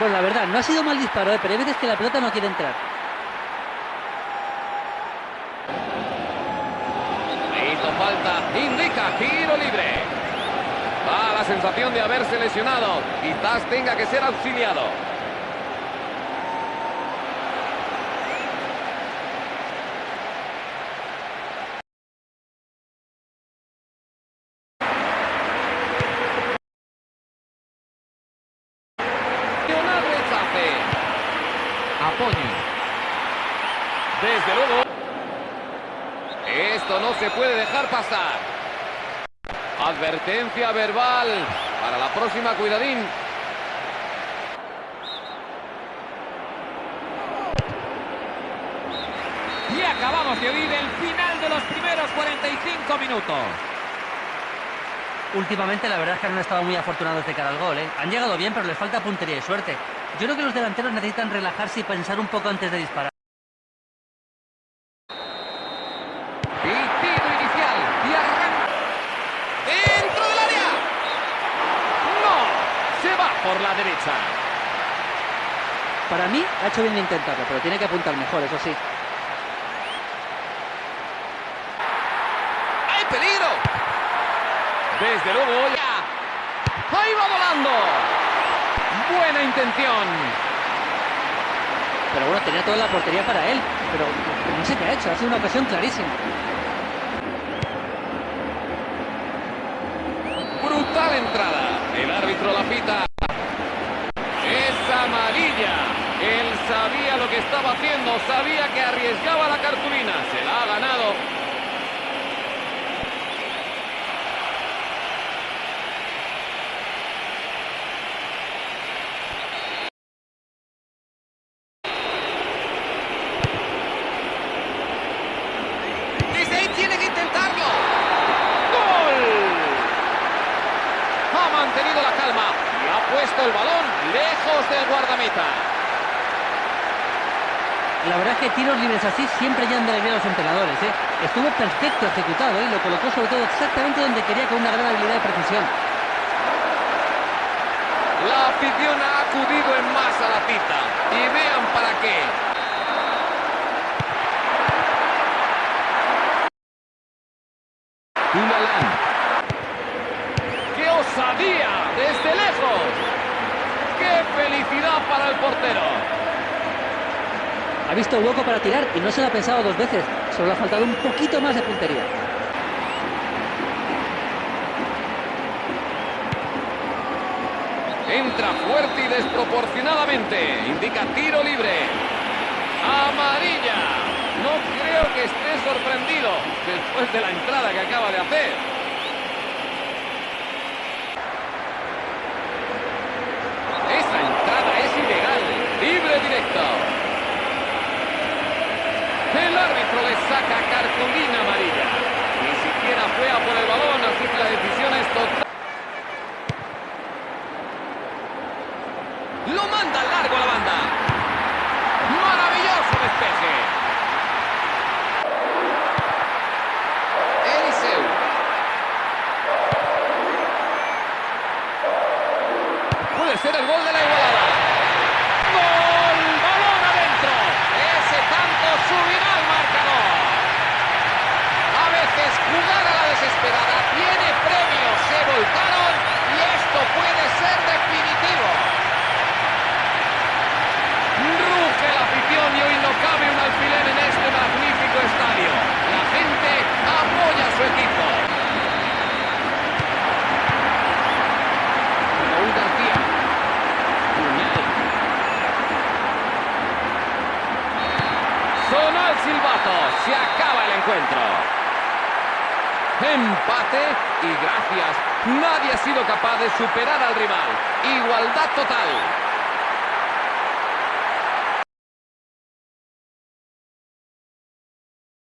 Pues la verdad, no ha sido mal disparo, ¿eh? pero hay veces que la pelota no quiere entrar. Hizo falta, indica tiro libre. Da la sensación de haberse lesionado. Quizás tenga que ser auxiliado. Desde luego. Esto no se puede dejar pasar. Advertencia verbal. Para la próxima, cuidadín. Y acabamos de oír el final de los primeros 45 minutos. Últimamente la verdad es que no han estado muy afortunados de cara al gol. ¿eh? Han llegado bien, pero les falta puntería y suerte. Yo creo que los delanteros necesitan relajarse y pensar un poco antes de disparar. Y tiro inicial. Arranca. ¡Dentro del área! ¡No! Se va por la derecha. Para mí ha hecho bien intentarlo, pero tiene que apuntar mejor, eso sí. ¡Hay peligro! Desde luego, ya. ¡Ahí va volando! Buena intención. Pero bueno, tenía toda la portería para él. Pero no sé qué ha hecho, ha sido una ocasión clarísima. Brutal entrada. El árbitro la pita. Es amarilla. Él sabía lo que estaba haciendo, sabía que arriesgaba la cartulina. Se la ha ganado. Desde ahí tiene que intentarlo. ¡Gol! Ha mantenido la calma y ha puesto el balón lejos del guardameta. La verdad es que tiros libres así siempre llaman de alegría a los entrenadores. ¿eh? Estuvo perfecto ejecutado ¿eh? y lo colocó sobre todo exactamente donde quería con una gran habilidad de precisión. La afición ha acudido en masa a la cita. Y vean para qué. Dumoulin. ¡Qué osadía! ¡Desde lejos! ¡Qué felicidad para el portero! Ha visto hueco para tirar y no se lo ha pensado dos veces. Solo le ha faltado un poquito más de puntería. Entra fuerte y desproporcionadamente. Indica tiro libre. Amarilla. No creo que esté sorprendido después de la entrada que acaba de hacer. Esa entrada es ilegal. Libre directo. El árbitro le saca cartulina amarilla. Ni siquiera fue por el balón, así que la decisión es total. Lo manda largo a la banda. Maravilloso despeje. Eliseu. Puede ser el gol de la igualada. ¡Gol! ¡Balón adentro! Ese tanto subirá al marcador. A veces jugar a la desesperada tiene premios. Se volcaron y esto puede ser definitivo. Ruge la afición y hoy no cabe un alfiler en este magnífico estadio. La gente apoya a su equipo. Raúl García. Puñal. Sonó el silbato. Se acaba el encuentro. Empate y gracias. Nadie ha sido capaz de superar al rival. Igualdad total.